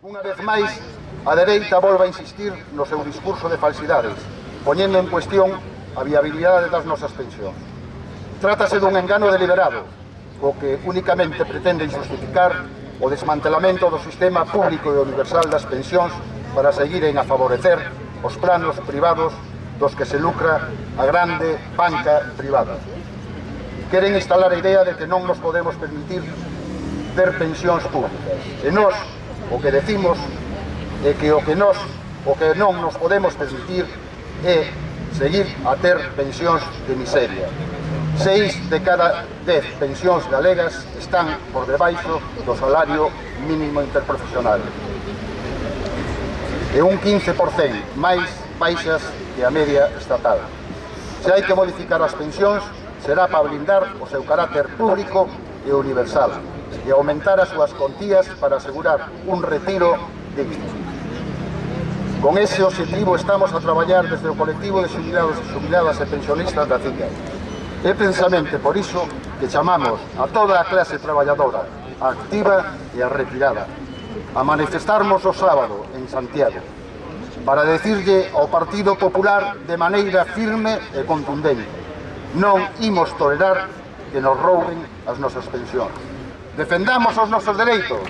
Unha vez máis, a dereita volve a insistir no seu discurso de falsidades, poñendo en cuestión a viabilidade das nosas pensións. Trátase dun engano deliberado, o que únicamente pretende justificar o desmantelamento do sistema público e universal das pensións para seguiren a favorecer os planos privados dos que se lucra a grande banca privada. Queren instalar a idea de que non nos podemos permitir ter pensións públicas. E nós, O que decimos é que o que nós, o que non nos podemos permitir é seguir a ter pensións de miseria. Seis de cada dez pensións galegas están por debaixo do salario mínimo interprofesional. E un 15% máis baixas que a media estatal. Se hai que modificar as pensións, será para blindar o seu carácter público e universal e aumentar as súas contías para asegurar un retiro digno. Con ese objetivo estamos a traballar desde o colectivo de xubilados e xubiladas e pensionistas da CICAE. É precisamente por iso que chamamos a toda a clase traballadora, a activa e a retirada, a manifestarnos o sábado en Santiago, para decirlle ao Partido Popular de maneira firme e contundente non imos tolerar que nos rouben as nosas pensións. Defendamos os nosos dereitos.